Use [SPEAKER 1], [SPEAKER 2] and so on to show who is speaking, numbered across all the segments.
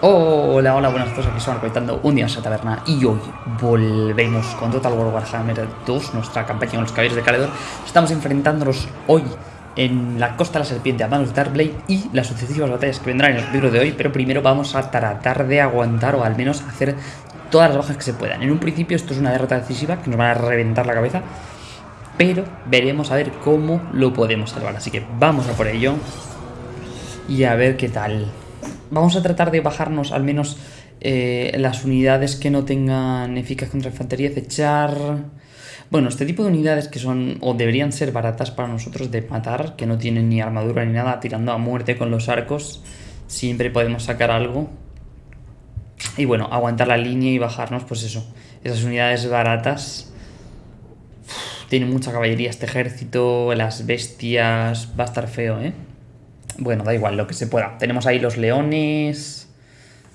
[SPEAKER 1] Hola, hola, buenas todos, aquí estamos conectando un día a esa taberna y hoy volvemos con Total War Warhammer 2, nuestra campaña con los caballeros de Caledor. Estamos enfrentándonos hoy en la Costa de la Serpiente a manos de Darkblade y las sucesivas batallas que vendrán en el libro de hoy, pero primero vamos a tratar de aguantar o al menos hacer todas las bajas que se puedan. En un principio esto es una derrota decisiva que nos van a reventar la cabeza, pero veremos a ver cómo lo podemos salvar. Así que vamos a por ello y a ver qué tal. Vamos a tratar de bajarnos al menos eh, las unidades que no tengan eficaz contra infantería, echar... Bueno, este tipo de unidades que son o deberían ser baratas para nosotros de matar, que no tienen ni armadura ni nada, tirando a muerte con los arcos, siempre podemos sacar algo. Y bueno, aguantar la línea y bajarnos, pues eso, esas unidades baratas. tiene mucha caballería este ejército, las bestias, va a estar feo, ¿eh? Bueno, da igual, lo que se pueda. Tenemos ahí los leones.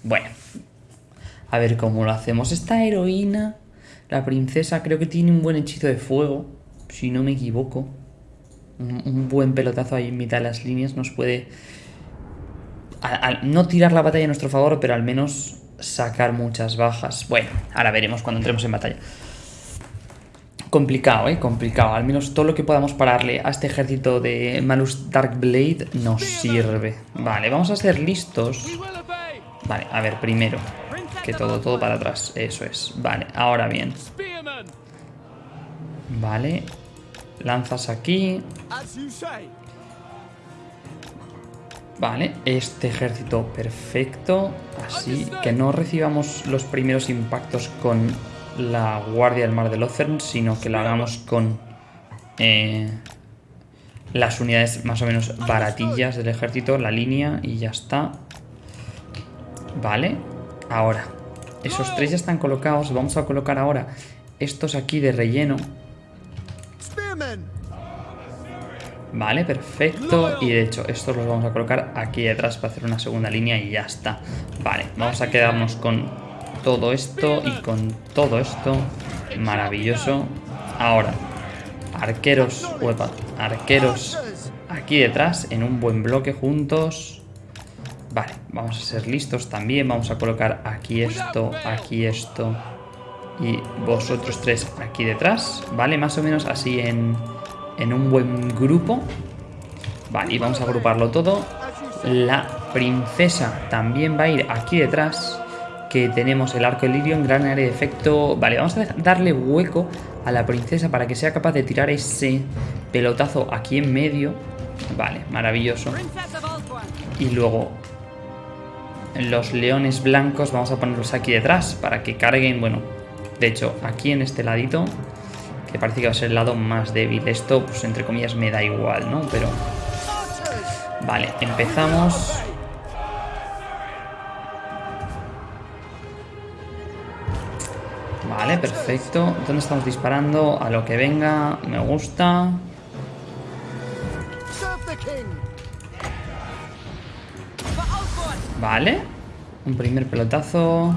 [SPEAKER 1] Bueno. A ver cómo lo hacemos. Esta heroína, la princesa, creo que tiene un buen hechizo de fuego. Si no me equivoco. Un, buen pelotazo ahí en mitad de las líneas nos puede... no tirar la batalla a nuestro favor, pero al menos sacar muchas bajas. Bueno, ahora veremos cuando entremos en batalla. Complicado, ¿eh? Complicado. Al menos todo lo que podamos pararle a este ejército de Malus Darkblade nos sirve. Vale, vamos a ser listos. Vale, a ver, primero. Que todo, todo para atrás. Eso es. Vale, ahora bien. Vale. Lanzas aquí. Vale, este ejército perfecto. Así que no recibamos los primeros impactos con la Guardia del Mar de Lothern, sino que la hagamos con eh, las unidades más o menos baratillas del ejército, la línea y ya está. Vale, ahora, esos tres ya están colocados, vamos a colocar ahora estos aquí de relleno. Vale, perfecto. Y de hecho, estos los vamos a colocar aquí detrás para hacer una segunda línea y ya está. Vale, vamos a quedarnos con todo esto y con todo esto. Maravilloso. Ahora, arqueros, huepa, arqueros aquí detrás en un buen bloque juntos. Vale, vamos a ser listos también. Vamos a colocar aquí esto, aquí esto y vosotros tres aquí detrás. Vale, más o menos así en, en un buen grupo. Vale, y vamos a agruparlo todo. La princesa también va a ir aquí detrás que tenemos el arco lirio en gran área de efecto. Vale, vamos a darle hueco a la princesa para que sea capaz de tirar ese pelotazo aquí en medio. Vale, maravilloso. Y luego los leones blancos vamos a ponerlos aquí detrás para que carguen, bueno, de hecho, aquí en este ladito, que parece que va a ser el lado más débil. Esto, pues entre comillas, me da igual, ¿no? Pero... Vale, empezamos Vale, perfecto. ¿Dónde estamos disparando? A lo que venga. Me gusta. Vale. Un primer pelotazo.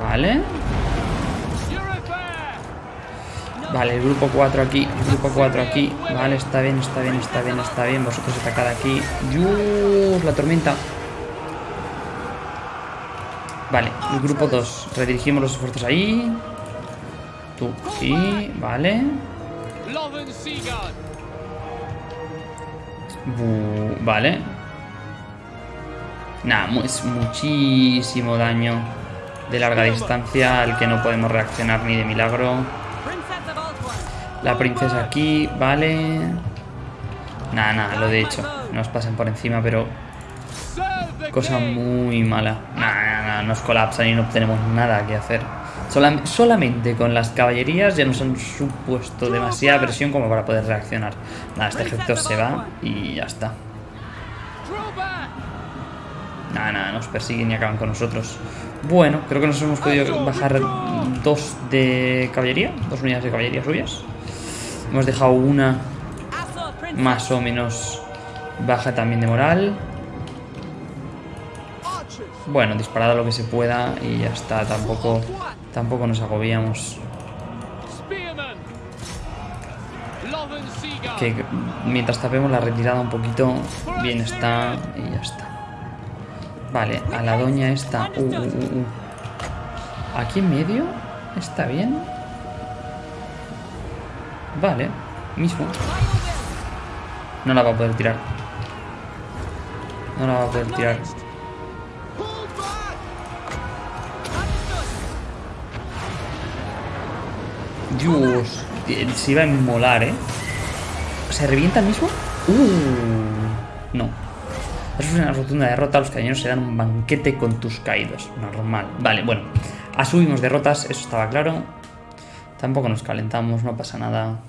[SPEAKER 1] Vale. Vale, el grupo 4 aquí, el grupo 4 aquí. Vale, está bien, está bien, está bien, está bien. Vosotros atacad aquí. ¡Yus! La tormenta. Vale, el grupo 2. Redirigimos los esfuerzos ahí. Tú aquí, vale. vale. Nada, es muchísimo daño de larga distancia al que no podemos reaccionar ni de milagro. La princesa aquí, vale. Nada, nada, lo de hecho. Nos pasan por encima, pero... Cosa muy mala. Nada, nos colapsan y no tenemos nada que hacer. solamente con las caballerías ya nos han supuesto demasiada presión como para poder reaccionar. Nada, este ejército se va y ya está. Nada, nada, nos persiguen y acaban con nosotros. Bueno, creo que nos hemos podido bajar dos de caballería, dos unidades de caballería suyas. Hemos dejado una más o menos baja también de moral. Bueno, disparado lo que se pueda y ya está. Tampoco, tampoco nos agobiamos. Que mientras tapemos la retirada un poquito, bien está y ya está. Vale, a la doña esta. Uh, uh, uh. Aquí en medio está bien. Vale, mismo. No la va a poder tirar. No la va a poder tirar. Dios, se iba a inmolar, ¿eh? ¿Se revienta el mismo? Uh, no. Es una rotunda derrota. Los cañoneros se dan un banquete con tus caídos. Normal. Vale, bueno. Asumimos derrotas, eso estaba claro. Tampoco nos calentamos, no pasa nada.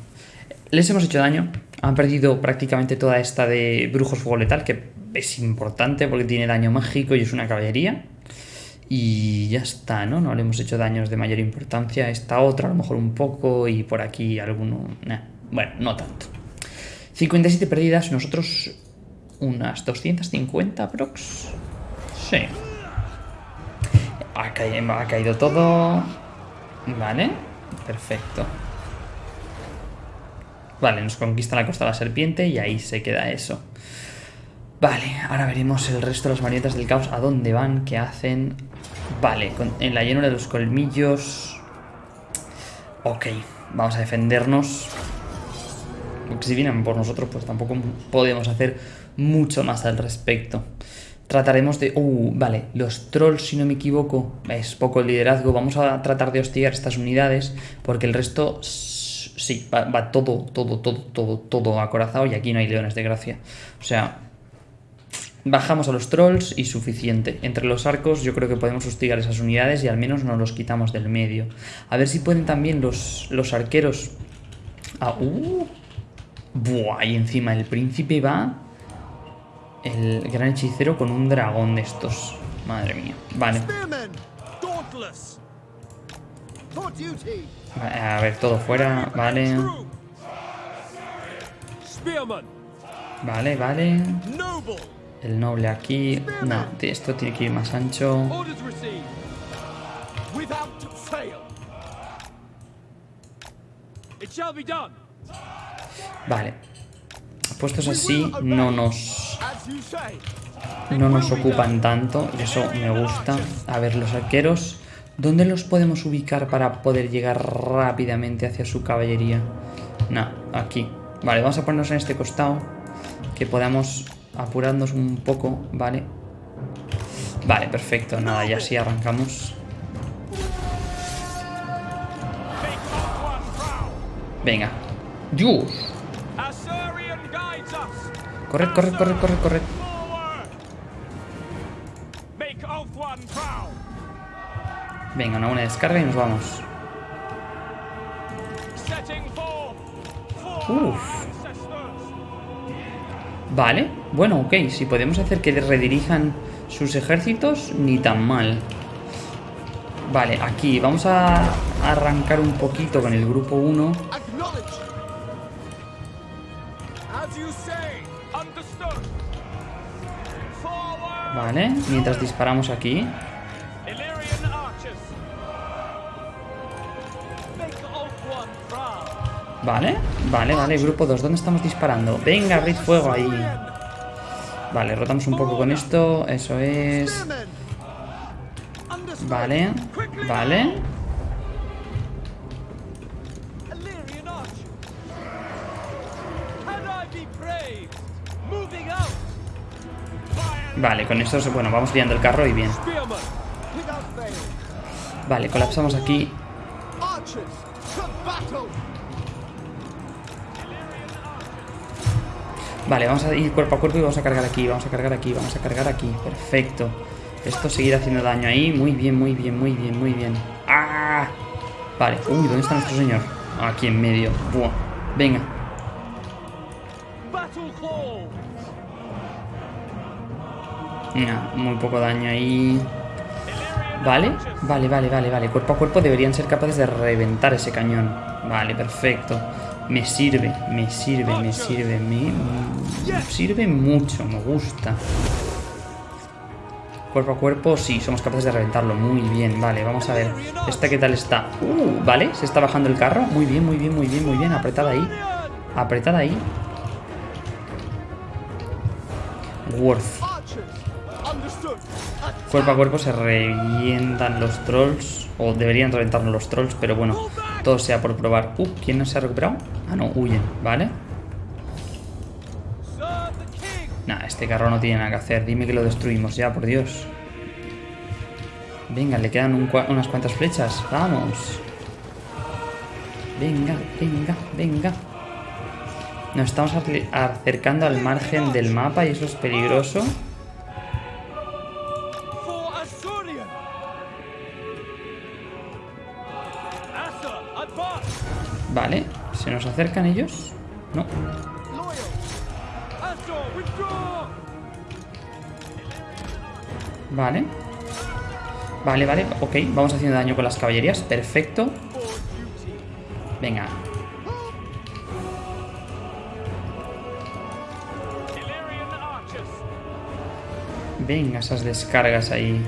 [SPEAKER 1] Les hemos hecho daño. Han perdido prácticamente toda esta de brujos fuego letal, que es importante porque tiene daño mágico y es una caballería. Y ya está, ¿no? No le hemos hecho daños de mayor importancia. Esta otra a lo mejor un poco y por aquí alguno... Bueno, no tanto. 57 perdidas, nosotros unas 250 prox. Sí. Ha caído, ha caído todo. Vale, perfecto. Vale, nos conquista la costa de la serpiente y ahí se queda eso. Vale, ahora veremos el resto de las marionetas del caos. ¿A dónde van? ¿Qué hacen? Vale, en la llanura de los colmillos... Ok, vamos a defendernos. Porque si vienen por nosotros, pues tampoco podemos hacer mucho más al respecto. Trataremos de... Uh, vale, los trolls, si no me equivoco, es poco el liderazgo. Vamos a tratar de hostigar estas unidades, porque el resto... Sí, va, va todo, todo, todo, todo, todo acorazado y aquí no hay leones de gracia. O sea, Bajamos a los trolls y suficiente. Entre los arcos yo creo que podemos hostigar esas unidades y al menos nos los quitamos del medio. A ver si pueden también los, los arqueros... Ah, uh. Buah, y encima el príncipe va... El gran hechicero con un dragón de estos. Madre mía. Vale. A ver, todo fuera. Vale. Vale, vale. El noble aquí. No, esto tiene que ir más ancho. Vale. Puestos así no nos... No nos ocupan tanto. Y eso me gusta. A ver, los arqueros... ¿Dónde los podemos ubicar para poder llegar rápidamente hacia su caballería? No, aquí. Vale, vamos a ponernos en este costado. Que podamos apurarnos un poco, ¿vale? Vale, perfecto, nada, ya sí arrancamos. Venga. ¡Dios! Corred, corred, corred, corred, corred. Venga, una buena descarga y nos vamos. Uf. Vale, bueno, ok, si podemos hacer que redirijan sus ejércitos, ni tan mal. Vale, aquí vamos a arrancar un poquito con el grupo 1. Vale, mientras disparamos aquí. Vale, vale, vale, grupo 2, ¿dónde estamos disparando? Venga, abrid fuego ahí Vale, rotamos un poco con esto, eso es. Vale, vale. Vale, con esto, bueno, vamos liando el carro y bien. Vale, colapsamos aquí Vale, vamos a ir cuerpo a cuerpo y vamos a cargar aquí, vamos a cargar aquí, vamos a cargar aquí. Perfecto. Esto seguir haciendo daño ahí. Muy bien, muy bien, muy bien, muy bien. ¡Ah! Vale. Uy, ¿dónde está nuestro señor? Aquí en medio. Buah. Venga. Mira, muy poco daño ahí. Vale, vale, vale, vale, vale. Cuerpo a cuerpo deberían ser capaces de reventar ese cañón. Vale, perfecto. Me sirve, me sirve, me sirve, me, sirve mucho, me gusta. Cuerpo a cuerpo, sí, somos capaces de reventarlo. Muy bien, vale, vamos a ver. ¿Esta qué tal está? Uh, vale, se está bajando el carro. Muy bien, muy bien, muy bien, muy bien. Apretada ahí. Apretad ahí. Worth. Cuerpo a cuerpo se revientan los trolls. O deberían reventarnos los trolls, pero bueno. Todo sea por probar. Uh, ¿quién no se ha recuperado? Ah, no, huyen, ¿vale? Nah, este carro no tiene nada que hacer. Dime que lo destruimos ya, por Dios. Venga, le quedan unas cuantas flechas. Vamos. Venga, venga, venga. Nos estamos acercando al margen del mapa y eso es peligroso. Acercan ellos? No. Vale. Vale, vale, ok, vamos haciendo daño con las caballerías, perfecto. Venga. Venga, esas descargas ahí.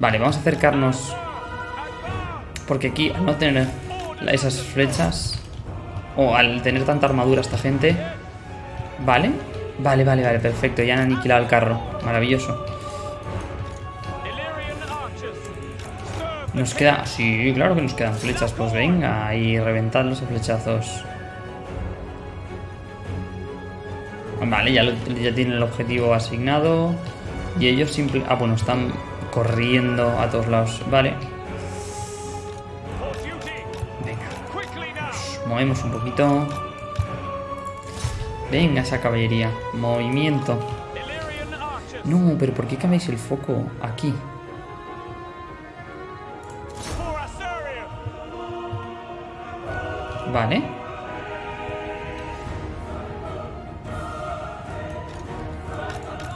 [SPEAKER 1] Vale, vamos a acercarnos. Porque aquí, al no tener esas flechas, o al tener tanta armadura esta gente... Vale, vale, vale, vale, perfecto. Ya han aniquilado el carro. Maravilloso. Nos queda... Sí, claro que nos quedan flechas. Pues venga, y reventad los flechazos. Vale, ya, ya tienen el objetivo asignado. Y ellos simple... Ah, bueno, están corriendo a todos lados. Vale. Movemos un poquito. Venga, esa caballería. Movimiento. No, pero ¿por qué cambiáis el foco aquí? Vale.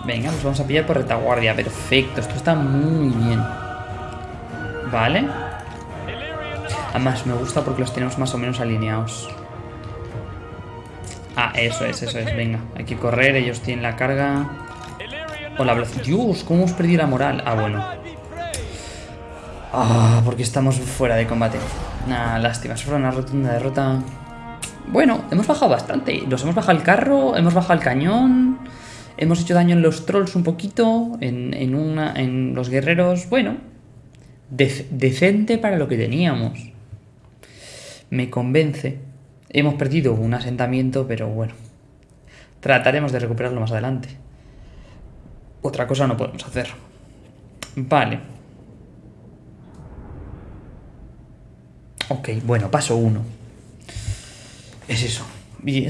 [SPEAKER 1] Venga, nos vamos a pillar por retaguardia. Perfecto, esto está muy bien. Vale. Además, me gusta porque los tenemos más o menos alineados. Ah, eso es, eso es. Venga, hay que correr. Ellos tienen la carga. Hola, Dios, ¿cómo hemos perdido la moral? Ah, bueno. Ah, porque estamos fuera de combate. Nah, lástima, es una rotunda derrota. Bueno, hemos bajado bastante. Nos hemos bajado el carro, hemos bajado el cañón, hemos hecho daño en los trolls un poquito, en, una, en los guerreros. Bueno, decente para lo que teníamos. Me convence. Hemos perdido un asentamiento, pero bueno. Trataremos de recuperarlo más adelante. Otra cosa no podemos hacer. Vale. Ok, bueno, paso uno. Es eso.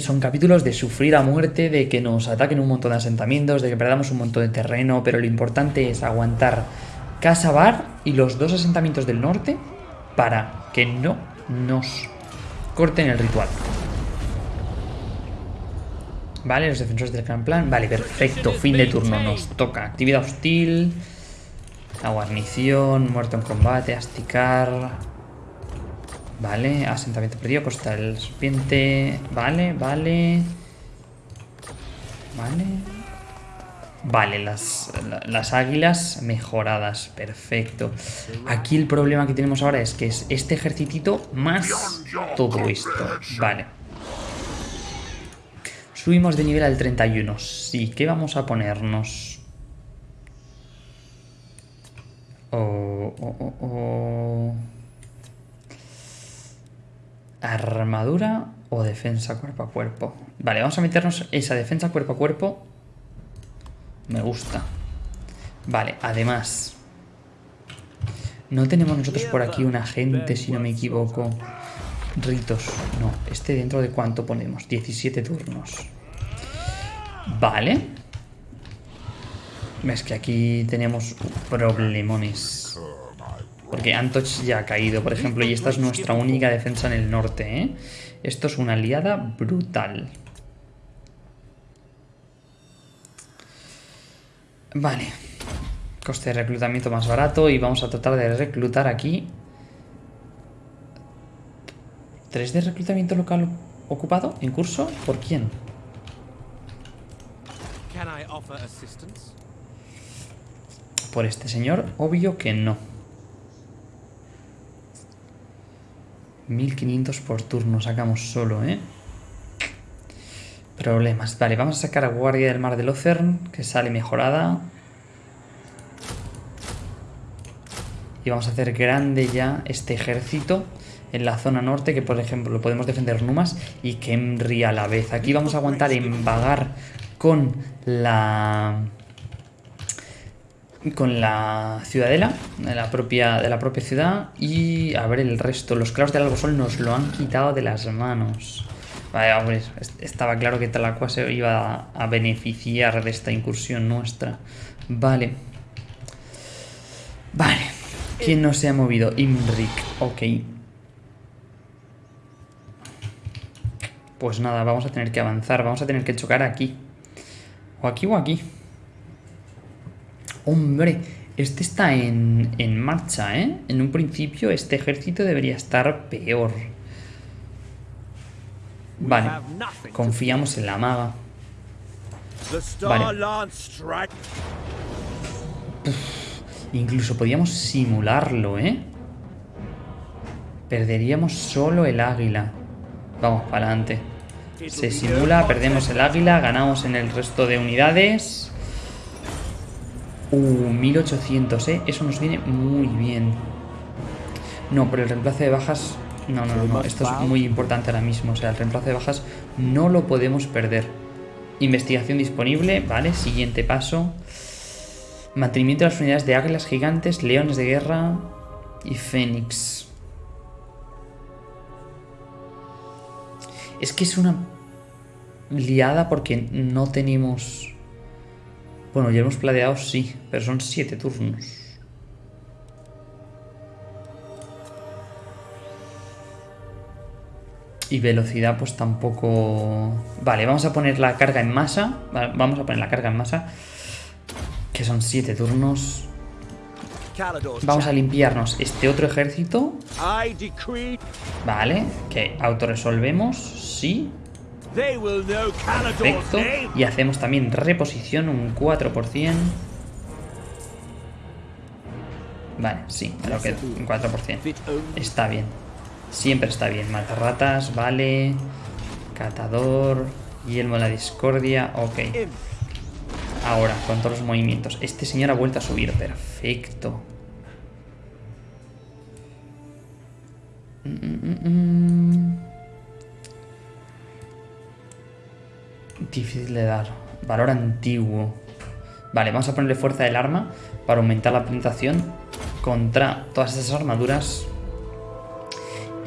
[SPEAKER 1] son capítulos de sufrir a muerte, de que nos ataquen un montón de asentamientos, de que perdamos un montón de terreno, pero lo importante es aguantar Casa Bar y los dos asentamientos del norte para que no nos corten el ritual. Vale, los defensores del gran plan. Vale, perfecto. Fin de turno. Nos toca. Actividad hostil. La guarnición. Muerto en combate. Asticar. Vale, asentamiento perdido, costa del serpiente. Vale, vale. Vale. Vale, las, las águilas mejoradas. Perfecto. Aquí el problema que tenemos ahora es que es este ejercitito más todo esto. Vale. Subimos de nivel al 31. Sí, ¿qué vamos a ponernos? Oh, oh, oh. Armadura o defensa cuerpo a cuerpo. Vale, vamos a meternos esa defensa cuerpo a cuerpo. Me gusta. Vale, además... No tenemos nosotros por aquí un agente, si no me equivoco. Ritos. No, este dentro de cuánto ponemos. 17 turnos. Vale. Es que aquí tenemos problemones. Porque Antoch ya ha caído, por ejemplo, y esta es nuestra única defensa en el norte, ¿eh? Esto es una aliada brutal. Vale. Coste de reclutamiento más barato y vamos a tratar de reclutar aquí... ¿Tres de reclutamiento local ocupado en curso? ¿Por quién? Por este señor, obvio que no. 1500 por turno sacamos solo, ¿eh? Problemas. Vale, vamos a sacar a Guardia del Mar de Locern, que sale mejorada. Y vamos a hacer grande ya este ejército en la zona norte, que por ejemplo lo podemos defender Numas y Kemri a la vez. Aquí vamos a aguantar en vagar con la con la ciudadela de la propia, de la propia ciudad y a ver el resto. Los clavos del Albosol nos lo han quitado de las manos. Vale, hombre, estaba claro que Talacua se iba a beneficiar de esta incursión nuestra. Vale. Vale. ¿Quién no se ha movido? Imrik. Ok. Pues nada, vamos a tener que avanzar. Vamos a tener que chocar aquí. O aquí o aquí. Hombre, este está en, en marcha, ¿eh? En un principio este ejército debería estar peor. Vale, confiamos en la maga. Vale. incluso podíamos simularlo, ¿eh? Perderíamos solo el águila. Vamos para adelante. Se simula, perdemos el águila, ganamos en el resto de unidades. Uh, 1800, ¿eh? Eso nos viene muy bien. No, por el reemplazo de bajas... No, no, no, esto es muy importante ahora mismo. O sea, el reemplazo de bajas no lo podemos perder. Investigación disponible, vale, siguiente paso. Mantenimiento de las unidades de águilas gigantes, leones de guerra y fénix. Es que es una liada porque no tenemos... Bueno, ya hemos planeado, sí, pero son siete turnos. Y velocidad pues tampoco... Vale, vamos a poner la carga en masa. Vamos a poner la carga en masa. Que son siete turnos. Vamos a limpiarnos este otro ejército. Vale, que autorresolvemos, sí. Perfecto. Y hacemos también reposición, un 4%. Vale, sí, lo quedo, un 4%. Está bien. Siempre está bien. Matarratas, vale. Catador. Yelmo de la discordia, ok. Ahora, con todos los movimientos. Este señor ha vuelto a subir. Perfecto. Difícil de dar. Valor antiguo. Vale, vamos a ponerle fuerza del arma para aumentar la penetración contra todas esas armaduras.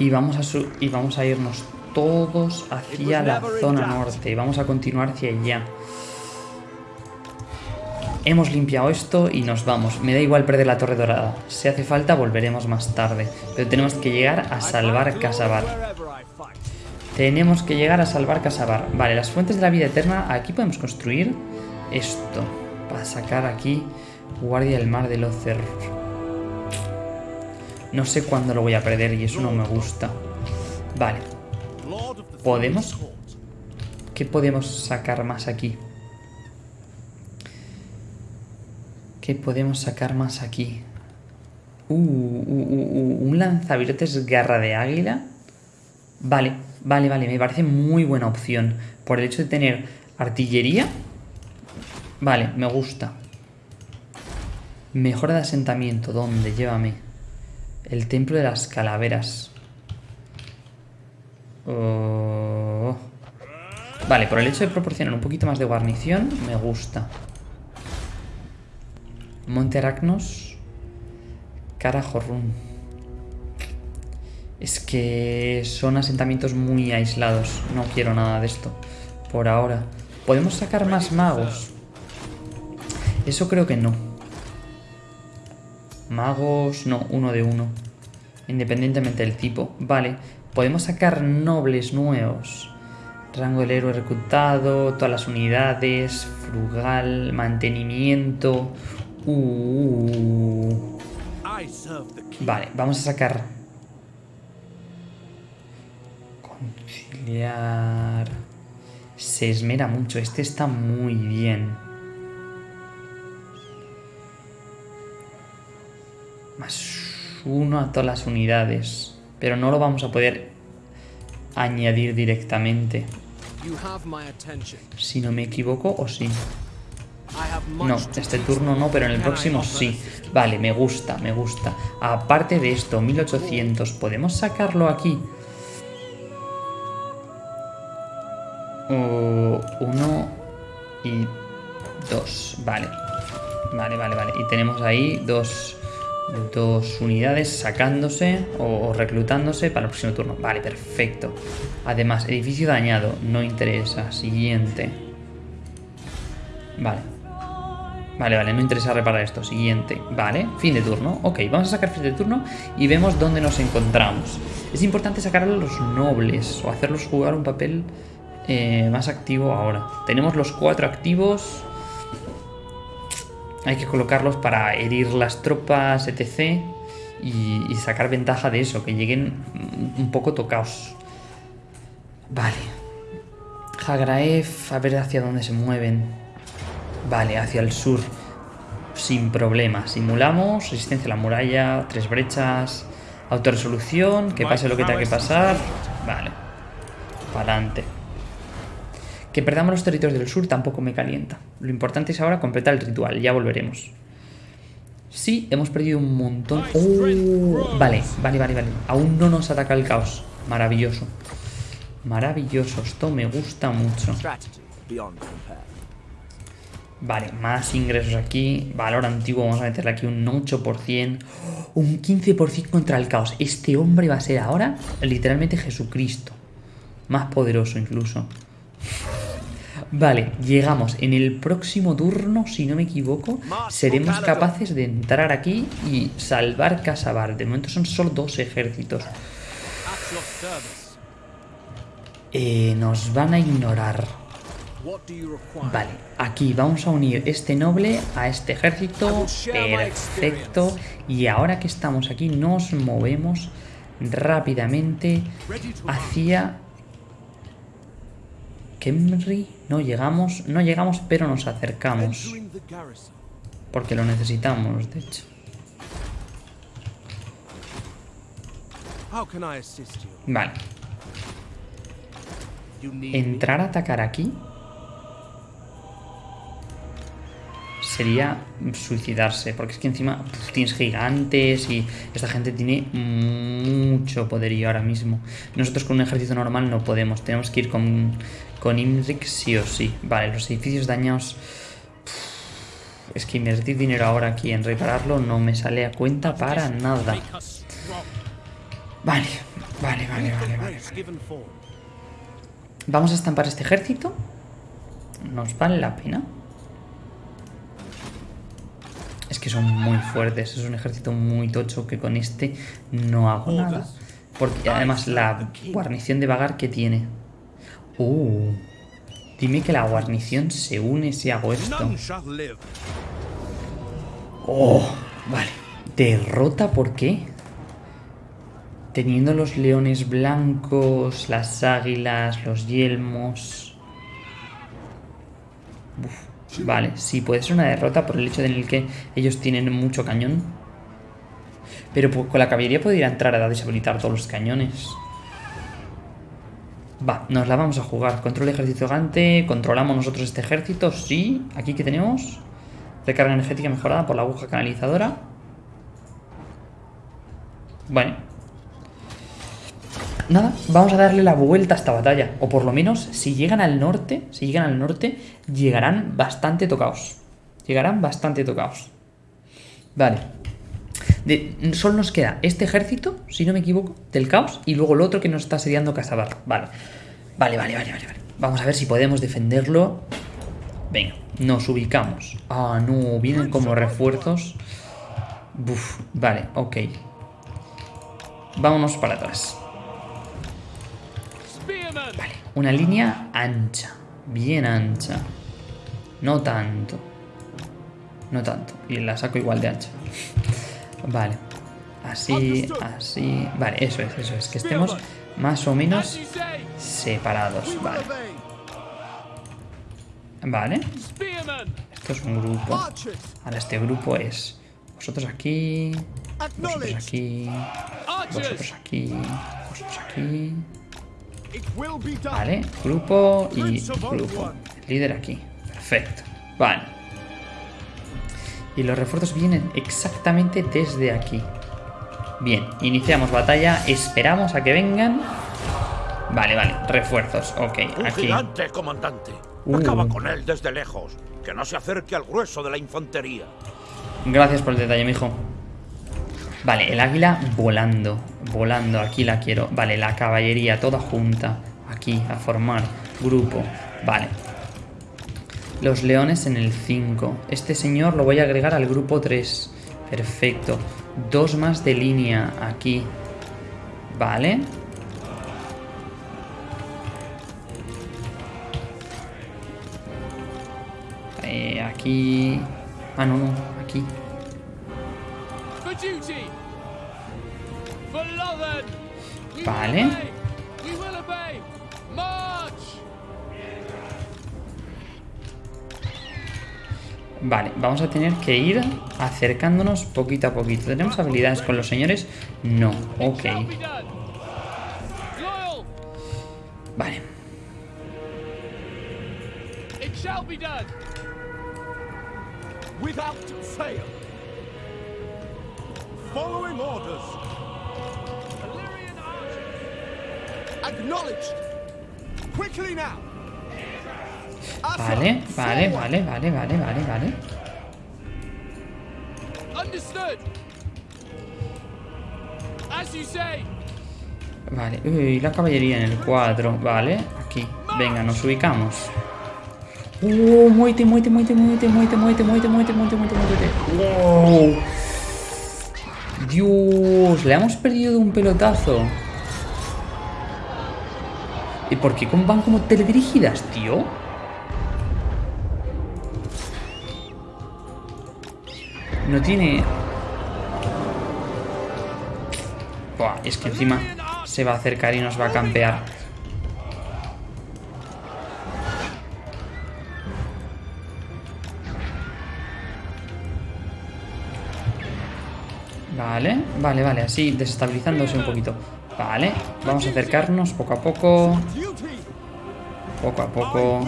[SPEAKER 1] Y vamos a, y vamos a irnos todos hacia la zona norte. Y vamos a continuar hacia allá. Hemos limpiado esto y nos vamos. Me da igual perder la torre dorada. Si hace falta volveremos más tarde. Pero tenemos que llegar a salvar Casabar. Tenemos que llegar a salvar Casabar. Vale, las fuentes de la vida eterna. Aquí podemos construir esto. Para sacar aquí Guardia del Mar del Ocer. No sé cuándo lo voy a perder y eso no me gusta. Vale. ¿Podemos? ¿Qué podemos sacar más aquí? ¿Qué podemos sacar más aquí? Uh, uh, uh, un lanzavirotes garra de águila. Vale, vale, vale. Me parece muy buena opción. Por el hecho de tener artillería. Vale, me gusta. Mejora de asentamiento. ¿Dónde? Llévame. El templo de las calaveras. Oh. Vale, por el hecho de proporcionar un poquito más de guarnición, me gusta. Monte Aracnos. Carajorrún. Es que son asentamientos muy aislados. No quiero nada de esto. Por ahora. ¿Podemos sacar más magos? Eso creo que no. Magos... No, uno de uno. Independientemente del tipo. Vale. Podemos sacar nobles nuevos. Rango del héroe reclutado. Todas las unidades. Frugal. Mantenimiento. Uh. Vale, vamos a sacar... Conciliar... Se esmera mucho, este está muy bien. Más uno a todas las unidades. Pero no lo vamos a poder añadir directamente. Si no me equivoco, o sí. No, este turno no, pero en el próximo sí. Vale, me gusta, me gusta. Aparte de esto, 1800, ¿podemos sacarlo aquí? O uno y dos. Vale. Vale, vale, vale. Y tenemos ahí dos, dos unidades sacándose o, reclutándose para el próximo turno. Vale, perfecto. Además, edificio dañado. No interesa. Siguiente. Vale. Vale, vale, no interesa reparar esto. Siguiente. Vale, fin de turno. Ok, vamos a sacar fin de turno y vemos dónde nos encontramos. Es importante sacar a los nobles o hacerlos jugar un papel eh, más activo ahora. Tenemos los cuatro activos. Hay que colocarlos para herir las tropas, etc. Y, y sacar ventaja de eso, que lleguen un poco tocados. Vale. Hagraef, a ver hacia dónde se mueven. Vale, hacia el sur. Sin problema. Simulamos. Resistencia a la muralla. Tres brechas. Autoresolución. Que pase lo que tenga que pasar. Vale. Para adelante. Que perdamos los territorios del sur tampoco me calienta. Lo importante es ahora completar el ritual. Ya volveremos. Sí, hemos perdido un montón. ¡Oh! Vale, vale, vale, vale. Aún no nos ataca el caos. Maravilloso. Maravilloso. Esto me gusta mucho. Vale, más ingresos aquí. Valor antiguo, vamos a meterle aquí un 8%. Un 15% contra el caos. Este hombre va a ser ahora literalmente Jesucristo. Más poderoso incluso. Vale, llegamos. En el próximo turno, si no me equivoco, seremos capaces de entrar aquí y salvar Casabar. De momento son solo dos ejércitos. Eh, nos van a ignorar. Vale, aquí vamos a unir este noble a este ejército. Perfecto. Y ahora que estamos aquí, nos movemos rápidamente hacia Kemri. No llegamos, no llegamos, pero nos acercamos. Porque lo necesitamos, de hecho. Vale, entrar a atacar aquí sería suicidarse, porque es que encima puf, tienes gigantes y esta gente tiene mucho poderío ahora mismo. Nosotros con un ejército normal no podemos, tenemos que ir con, con Imrik sí o sí. Vale, los edificios dañados... Es que invertir dinero ahora aquí en repararlo no me sale a cuenta para nada. Vale, vale, vale, vale, vale. Vamos a estampar este ejército. ¿Nos vale la pena? Es que son muy fuertes. Es un ejército muy tocho que con este no hago nada. Porque además la guarnición de vagar que tiene. Uh, dime que la guarnición se une si hago esto. Oh, vale. ¿Derrota por qué? Teniendo los leones blancos, las águilas, los yelmos. Uf, vale, sí, puede ser una derrota por el hecho de en el que ellos tienen mucho cañón. Pero pues, con la caballería podría entrar a deshabilitar todos los cañones. Va, nos la vamos a jugar. Control de ejército gigante. Controlamos nosotros este ejército. Sí. Aquí que tenemos. Recarga energética mejorada por la aguja canalizadora. Bueno. Nada, vamos a darle la vuelta a esta batalla. O por lo menos, si llegan al norte, si llegan al norte, llegarán bastante tocados. Llegarán bastante tocados. Vale. De- solo nos queda este ejército, si no me equivoco, del caos, y luego el otro que nos está asediando Casabar. Vale. Vale, vale, vale, vale, vale. Vamos a ver si podemos defenderlo. Venga, nos ubicamos. Ah, no, vienen como refuerzos. Buf, vale, ok. Vámonos para atrás. Vale, una línea ancha. Bien ancha. No tanto. No tanto. Y la saco igual de ancha. Vale. Así, así. Vale, eso es, eso es. Que estemos más o menos separados. Vale. Vale. Esto es un grupo. Ahora este grupo es vosotros aquí, vosotros aquí, vosotros aquí, vosotros aquí. Vale, grupo y grupo. Líder aquí. Perfecto. Vale. Y los refuerzos vienen exactamente desde aquí. Bien, iniciamos batalla. Esperamos a que vengan. Vale, vale. Refuerzos. Ok,
[SPEAKER 2] Un
[SPEAKER 1] aquí.
[SPEAKER 2] gigante, comandante.
[SPEAKER 1] Uh.
[SPEAKER 2] Acaba con él desde lejos. Que no se acerque al grueso de la infantería.
[SPEAKER 1] Gracias por el detalle, mijo. Vale, el águila volando. Volando, aquí la quiero. Vale, la caballería toda junta. Aquí, a formar grupo. Vale. Los leones en el 5. Este señor lo voy a agregar al grupo 3. Perfecto. Dos más de línea aquí. Vale. Eh, aquí... Ah, no, no. Aquí. Vale. Vale, vamos a tener que ir acercándonos poquito a poquito. ¿Tenemos habilidades con los señores? No, ok. Vale.
[SPEAKER 3] Acknowledged. Quickly now.
[SPEAKER 1] Vale, vale, vale, vale, vale, vale, vale. Vale, uy, la caballería en el 4, vale, aquí. Venga, nos ubicamos. Uh, muerte, muerte, muerte, muerte, muerte, muerte, muerte, muerte, muerte, muerte, muerte. Wow. Dios, le hemos perdido de un pelotazo. ¿Y por qué van como teledirigidas, tío? No tiene... Buah, es que encima se va a acercar y nos va a campear. Vale, vale, vale, así desestabilizándose un poquito. Vale, vamos a acercarnos poco a poco. Poco a poco.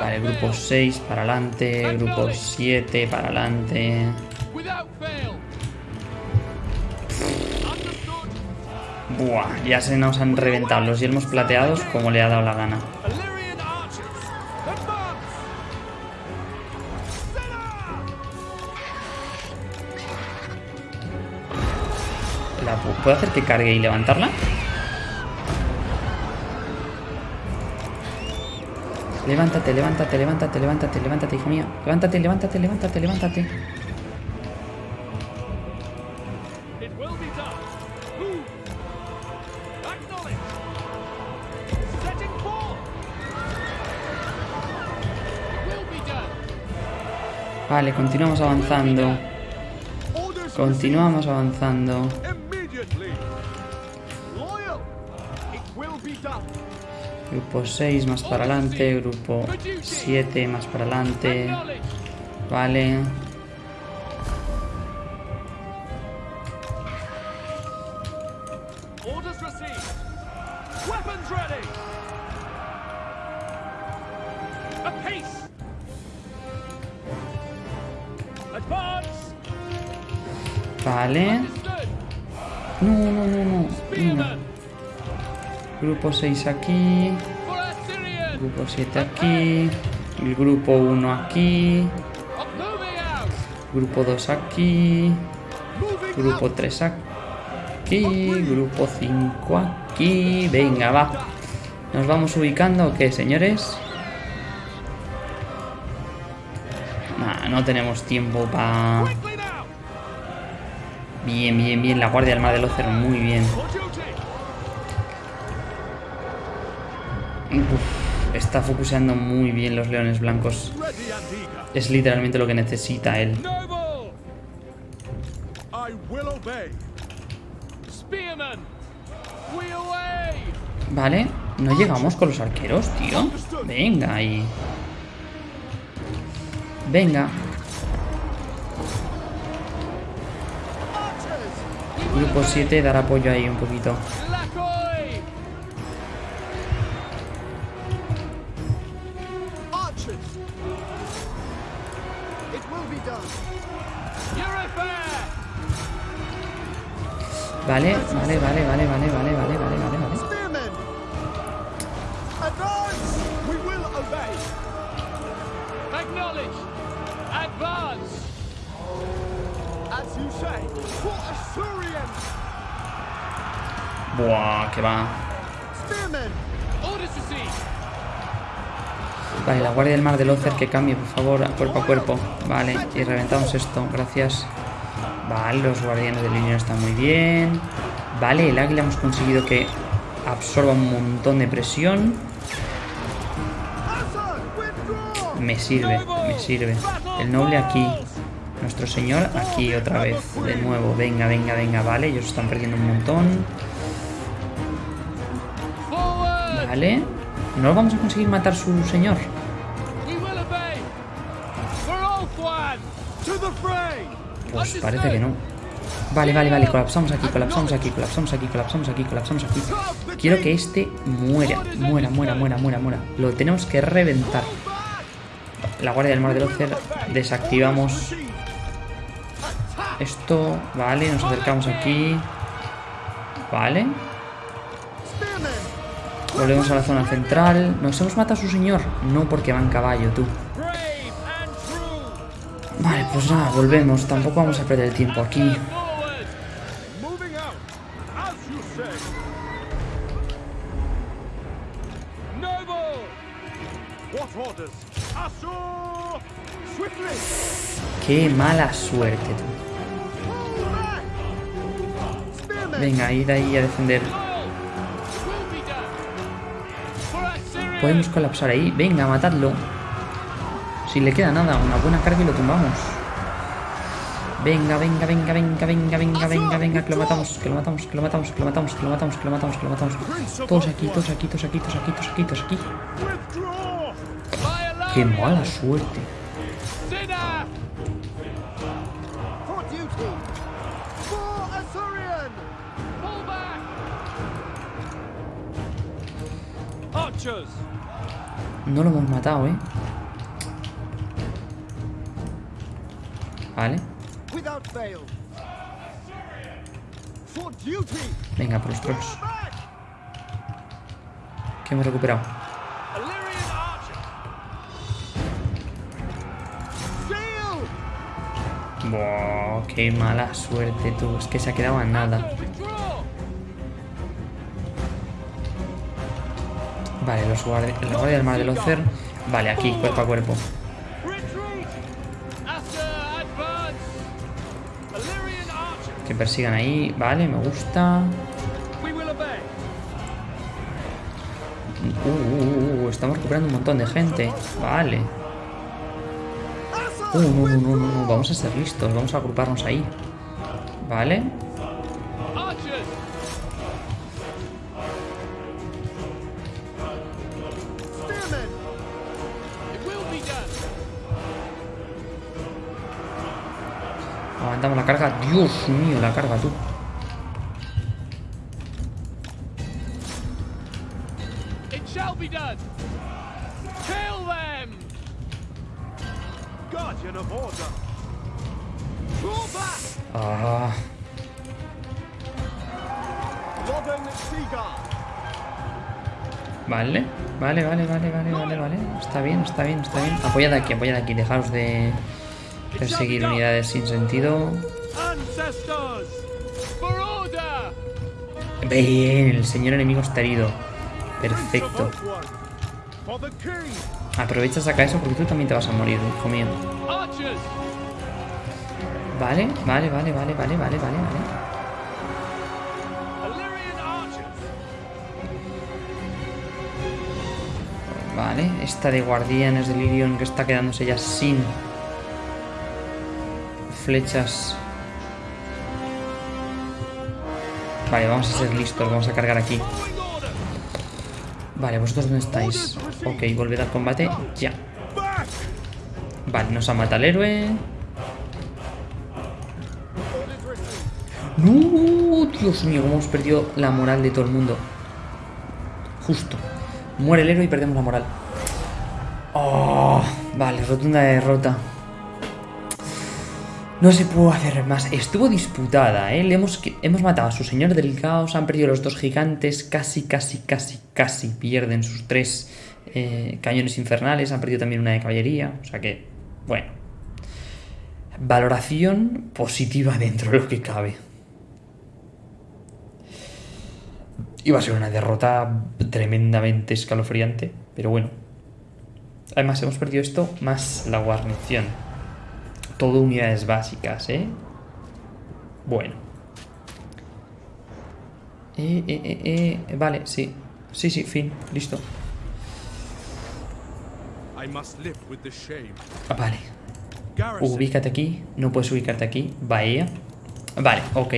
[SPEAKER 1] Vale, grupo 6 para adelante, grupo 7 para adelante. Buah, ya se nos han reventado los yelmos plateados como le ha dado la gana. ¿La pu- ¿Puedo hacer que cargue y levantarla? Levántate, levántate, levántate, levántate, levántate, hijo mío. Levántate, levántate, levántate, levántate. Vale, continuamos avanzando. Continuamos avanzando. Grupo 6 más para adelante, grupo 7 más para adelante. Vale. Grupo 6 aquí. Grupo 7 aquí. El grupo 1 aquí. Grupo 2 aquí. Grupo
[SPEAKER 3] out.
[SPEAKER 1] 3 aquí. Grupo 5 aquí. Venga, va. ¿Nos vamos ubicando o qué, señores? Nah, no tenemos tiempo para... Bien, bien, bien. La Guardia del Mar del muy bien. Está focuseando muy bien los leones blancos. Es literalmente lo que necesita él. Vale, no llegamos con los arqueros, tío. Venga, ahí. Venga. Grupo 7, dar apoyo ahí un poquito. Vale, vale, vale, vale, vale, vale, vale, vale, vale, vale.
[SPEAKER 3] Spearmen! Advance! We will obey.
[SPEAKER 4] Acknowledge! Advance!
[SPEAKER 3] As you say, for Assyrians!
[SPEAKER 1] Buah, que va. Vale, la guardia del mar del Ocer que cambie, por favor, a cuerpo a cuerpo. Vale, y reventamos esto, gracias. Vale, los guardianes del Unión están muy bien. Vale, el águila hemos conseguido que absorba un montón de presión. Me sirve, me sirve. El noble aquí. Nuestro señor aquí otra vez. De nuevo, venga, venga, venga. Vale, ellos están perdiendo un montón. Vale. No vamos a conseguir matar su señor. Pues parece que no. Vale, vale, vale, colapsamos aquí, colapsamos aquí, colapsamos aquí, colapsamos aquí, colapsamos aquí. Quiero que este muera, muera, muera, muera, muera, muera. Lo tenemos que reventar. La guardia del mar del Ocer, desactivamos esto. Vale, nos acercamos aquí. Vale. Volvemos a la zona central. ¿Nos hemos matado a su señor? No, porque va en caballo, tú. Pues nada, volvemos. Tampoco vamos a perder el tiempo aquí. Qué mala suerte, tú. Venga, id ahí a defender. Podemos colapsar ahí. Venga, matadlo. Si le queda nada, una buena carga y lo tumbamos. Venga, venga, venga, venga, venga, venga, venga, venga, que lo matamos, que lo matamos, que lo matamos, que lo matamos, que lo matamos, que lo matamos, que lo matamos. Todos aquí, todos aquí, todos aquí, todos aquí, todos aquí, todos aquí. Qué mala suerte. No lo hemos matado, ¿eh? Venga, por los trolls. Que hemos recuperado. Buah, qué mala suerte, tú. Es que se ha quedado a nada. Vale, los guardi la guardia del mar del Ocer. Vale, aquí, cuerpo a cuerpo. Que persigan ahí. Vale, me gusta. Uh, uh, uh, estamos recuperando un montón de gente. Vale. Uh, no, no, no, no. Vamos a ser listos. Vamos a agruparnos ahí. Vale. Aguantamos la carga. Dios mío, la carga, tú. Vale. Vale, vale, vale, vale, vale. Está bien, está bien, está bien. Apoyad aquí, apoyad aquí. Dejaos de perseguir unidades sin sentido. Bien, el señor enemigo está herido. Perfecto. Aprovecha, saca eso porque tú también te vas a morir, hijo mío. Vale, vale, vale, vale, vale, vale, vale, vale. Vale, esta de guardianes del Irion que está quedándose ya sin flechas. Vale, vamos a ser listos, vamos a cargar aquí. Vale, ¿vosotros dónde estáis? Ok, volved al combate, ya. Vale, nos ha matado el héroe. No, Dios mío, hemos perdido la moral de todo el mundo. Justo. Muere el héroe y perdemos la moral. Oh, vale, rotunda derrota. No se pudo hacer más. Estuvo disputada, ¿eh? Le hemos, hemos matado a su señor del caos, han perdido los dos gigantes, casi, casi, casi, casi pierden sus tres eh, cañones infernales, han perdido también una de caballería, o sea que, bueno. Valoración positiva dentro de lo que cabe. Iba a ser una derrota tremendamente escalofriante, pero bueno. Además, hemos perdido esto más la guarnición. Todo unidades básicas, ¿eh? Bueno. Eh, eh, eh, eh, Vale, sí. Sí, sí, fin. Listo. Ah, Vale. Ubícate aquí. No puedes ubicarte aquí. Bahía. Vale, ok.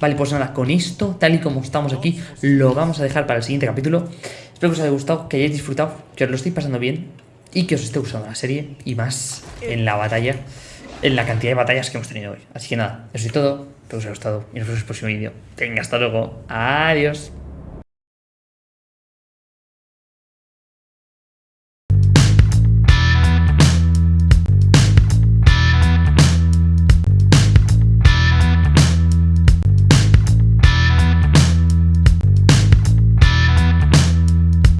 [SPEAKER 1] Vale, pues nada, con esto, tal y como estamos aquí, lo vamos a dejar para el siguiente capítulo. Espero que os haya gustado, que hayáis disfrutado, que os lo estéis pasando bien y que os esté gustando la serie y más en la batalla, en la cantidad de batallas que hemos tenido hoy. Así que nada, eso es todo. Espero que os haya gustado y nos vemos en el próximo vídeo. Venga, hasta luego. Adiós.